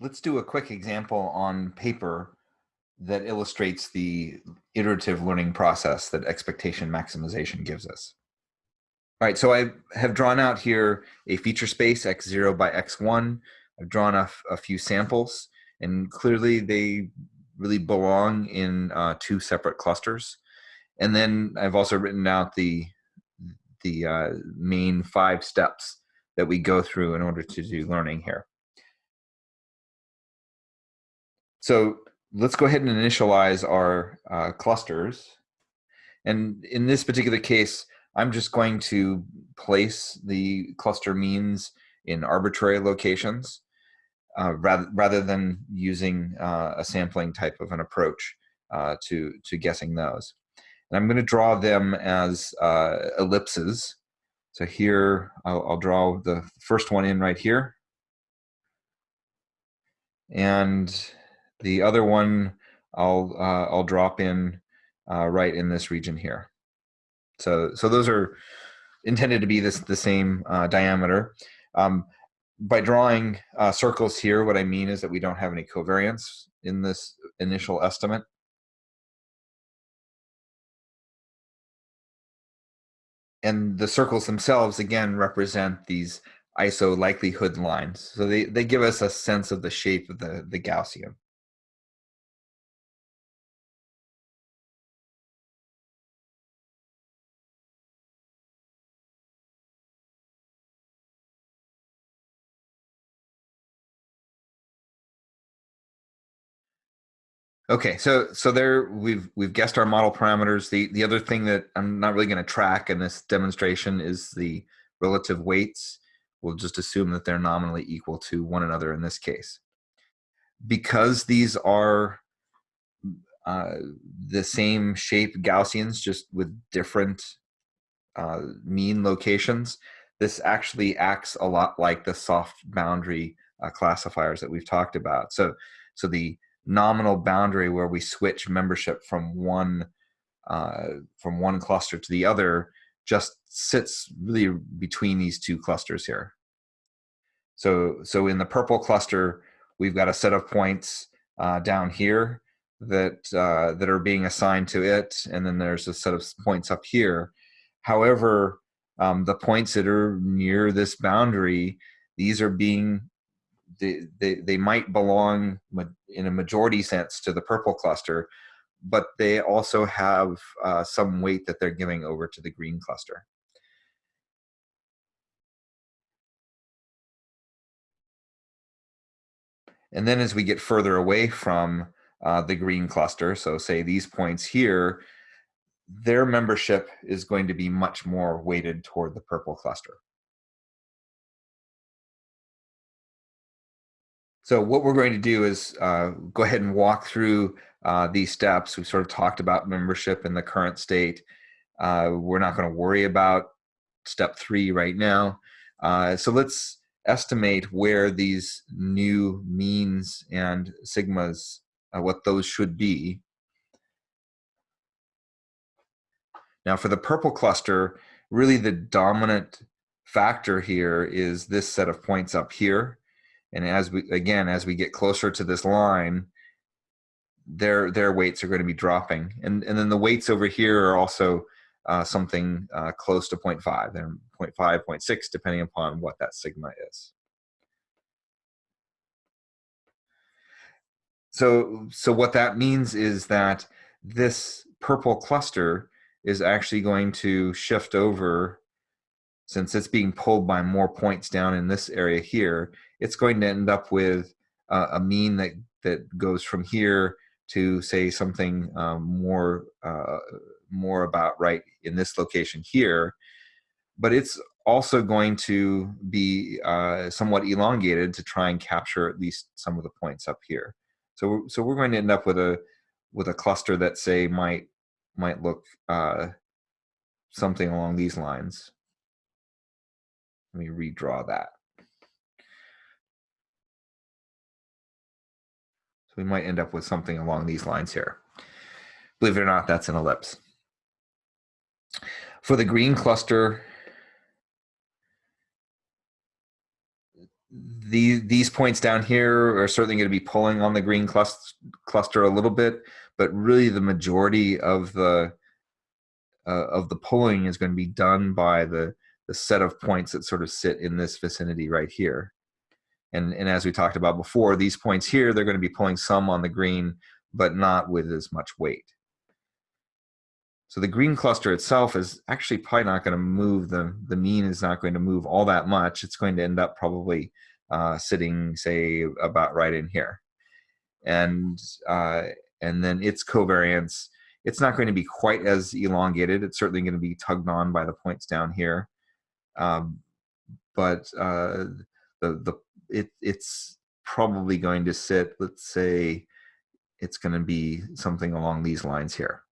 let's do a quick example on paper that illustrates the iterative learning process that expectation maximization gives us. All right, so I have drawn out here a feature space x0 by x1. I've drawn a, a few samples, and clearly they really belong in uh, two separate clusters. And then I've also written out the, the uh, main five steps that we go through in order to do learning here. So let's go ahead and initialize our uh, clusters. And in this particular case, I'm just going to place the cluster means in arbitrary locations uh, rather, rather than using uh, a sampling type of an approach uh, to, to guessing those. And I'm going to draw them as uh, ellipses. So here, I'll, I'll draw the first one in right here. And the other one I'll uh, I'll drop in uh, right in this region here. So so those are intended to be this the same uh, diameter. Um, by drawing uh, circles here, what I mean is that we don't have any covariance in this initial estimate. And the circles themselves, again, represent these ISO likelihood lines. So they, they give us a sense of the shape of the, the Gaussian. Okay, so so there we've we've guessed our model parameters. The the other thing that I'm not really going to track in this demonstration is the relative weights. We'll just assume that they're nominally equal to one another in this case. Because these are uh, the same shape Gaussians, just with different uh, mean locations, this actually acts a lot like the soft boundary uh, classifiers that we've talked about. So, so the nominal boundary where we switch membership from one uh, from one cluster to the other just sits really between these two clusters here. So, so in the purple cluster, we've got a set of points uh, down here that uh, that are being assigned to it, and then there's a set of points up here. However, um, the points that are near this boundary, these are being they, they, might belong in a majority sense to the purple cluster, but they also have uh, some weight that they're giving over to the green cluster. And then as we get further away from uh, the green cluster, so say these points here, their membership is going to be much more weighted toward the purple cluster. So what we're going to do is uh, go ahead and walk through uh, these steps. We've sort of talked about membership in the current state. Uh, we're not going to worry about step three right now. Uh, so let's estimate where these new means and sigmas, uh, what those should be. Now for the purple cluster, really the dominant factor here is this set of points up here. And as we again, as we get closer to this line, their their weights are going to be dropping. And and then the weights over here are also uh, something uh, close to 0.5. They're 0.5, 0.6, depending upon what that sigma is. So, so what that means is that this purple cluster is actually going to shift over since it's being pulled by more points down in this area here, it's going to end up with uh, a mean that, that goes from here to say something um, more, uh, more about right in this location here. But it's also going to be uh, somewhat elongated to try and capture at least some of the points up here. So, so we're going to end up with a with a cluster that say might might look uh, something along these lines. Let me redraw that. We might end up with something along these lines here. Believe it or not, that's an ellipse. For the green cluster, the, these points down here are certainly going to be pulling on the green cluster, cluster a little bit, but really the majority of the uh, of the pulling is going to be done by the the set of points that sort of sit in this vicinity right here. And, and as we talked about before, these points here, they're going to be pulling some on the green, but not with as much weight. So the green cluster itself is actually probably not going to move, the, the mean is not going to move all that much. It's going to end up probably uh, sitting, say, about right in here. And, uh, and then its covariance, it's not going to be quite as elongated. It's certainly going to be tugged on by the points down here. Um, but uh, the, the, it, it's probably going to sit, let's say, it's going to be something along these lines here.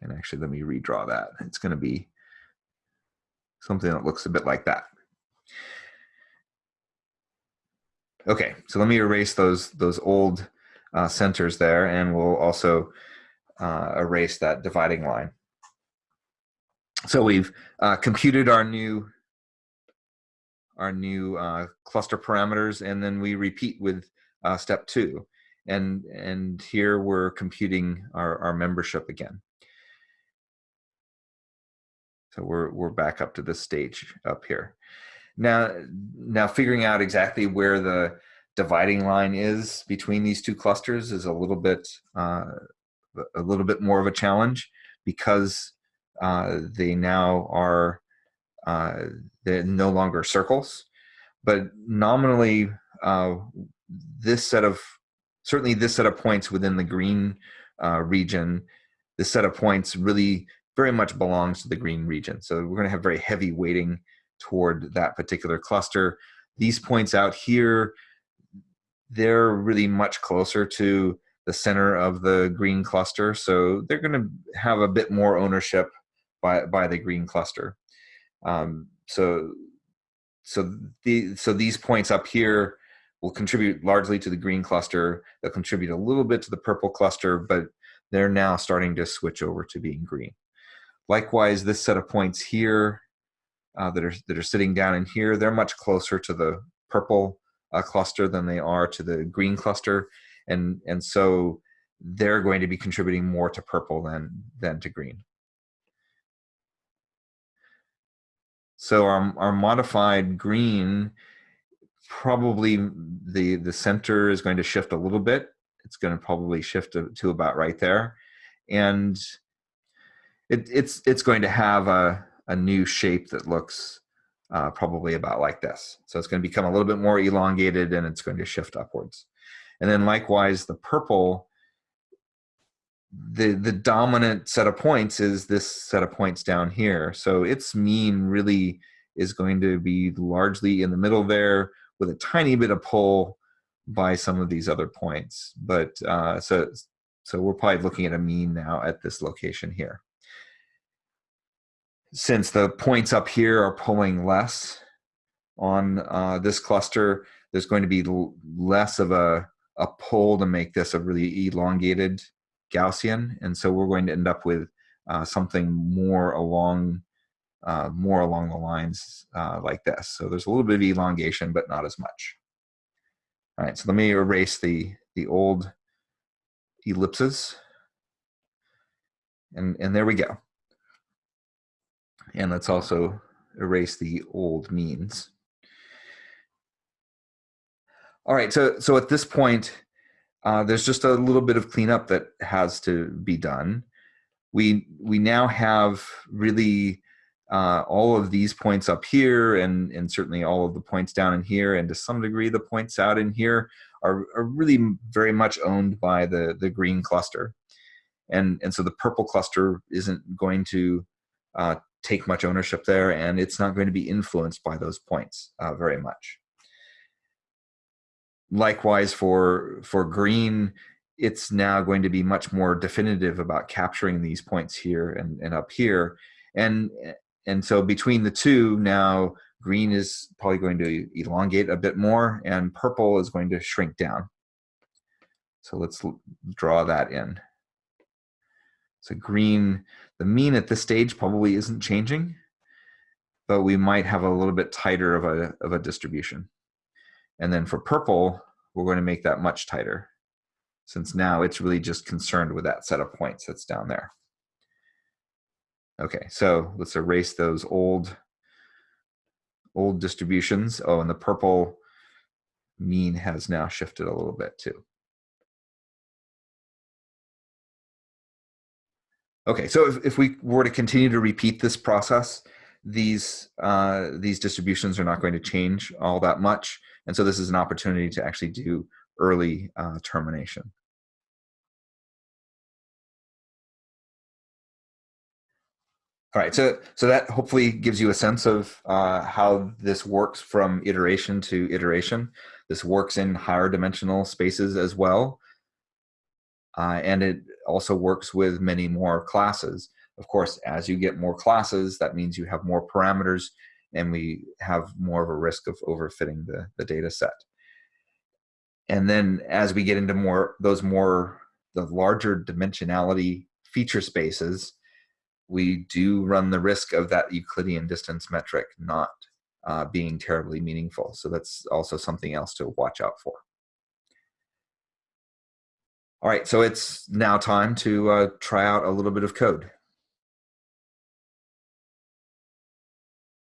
And actually, let me redraw that. It's going to be something that looks a bit like that. Okay, so let me erase those, those old uh, centers there, and we'll also uh, erase that dividing line. So we've uh, computed our new our new uh, cluster parameters, and then we repeat with uh, step two. And, and here we're computing our, our membership again. So we're, we're back up to this stage up here. Now, now figuring out exactly where the dividing line is between these two clusters is a little bit, uh, a little bit more of a challenge because uh, they now are, uh, they're no longer circles, but nominally uh, this set of, certainly this set of points within the green uh, region, this set of points really very much belongs to the green region. So we're going to have very heavy weighting toward that particular cluster. These points out here, they're really much closer to the center of the green cluster. So they're going to have a bit more ownership by, by the green cluster. Um, so, so, the, so these points up here will contribute largely to the green cluster. They'll contribute a little bit to the purple cluster, but they're now starting to switch over to being green. Likewise, this set of points here uh, that are that are sitting down in here, they're much closer to the purple uh, cluster than they are to the green cluster, and and so they're going to be contributing more to purple than than to green. So our our modified green probably the the center is going to shift a little bit. It's going to probably shift to, to about right there, and it, it's it's going to have a, a new shape that looks uh, probably about like this. So it's going to become a little bit more elongated and it's going to shift upwards. And then likewise, the purple, the, the dominant set of points is this set of points down here. So its mean really is going to be largely in the middle there with a tiny bit of pull by some of these other points. But uh, so, so we're probably looking at a mean now at this location here since the points up here are pulling less on uh, this cluster, there's going to be less of a, a pull to make this a really elongated Gaussian. And so we're going to end up with uh, something more along uh, more along the lines uh, like this. So there's a little bit of elongation, but not as much. All right, so let me erase the, the old ellipses. And, and there we go. And let's also erase the old means. All right, so, so at this point, uh, there's just a little bit of cleanup that has to be done. We, we now have really uh, all of these points up here and, and certainly all of the points down in here and to some degree the points out in here are, are really very much owned by the, the green cluster. And, and so the purple cluster isn't going to uh, take much ownership there and it's not going to be influenced by those points uh, very much. Likewise for, for green, it's now going to be much more definitive about capturing these points here and, and up here. And, and so between the two now, green is probably going to elongate a bit more and purple is going to shrink down. So let's draw that in. So green, the mean at this stage probably isn't changing, but we might have a little bit tighter of a, of a distribution. And then for purple, we're going to make that much tighter since now it's really just concerned with that set of points that's down there. Okay, so let's erase those old old distributions. Oh, and the purple mean has now shifted a little bit too. Okay, so if, if we were to continue to repeat this process, these uh, these distributions are not going to change all that much. And so this is an opportunity to actually do early uh, termination. All right, so so that hopefully gives you a sense of uh, how this works from iteration to iteration. This works in higher dimensional spaces as well. Uh, and it also works with many more classes. Of course, as you get more classes, that means you have more parameters and we have more of a risk of overfitting the, the data set. And then as we get into more those more the larger dimensionality feature spaces, we do run the risk of that Euclidean distance metric not uh, being terribly meaningful. So that's also something else to watch out for. All right, so it's now time to uh, try out a little bit of code.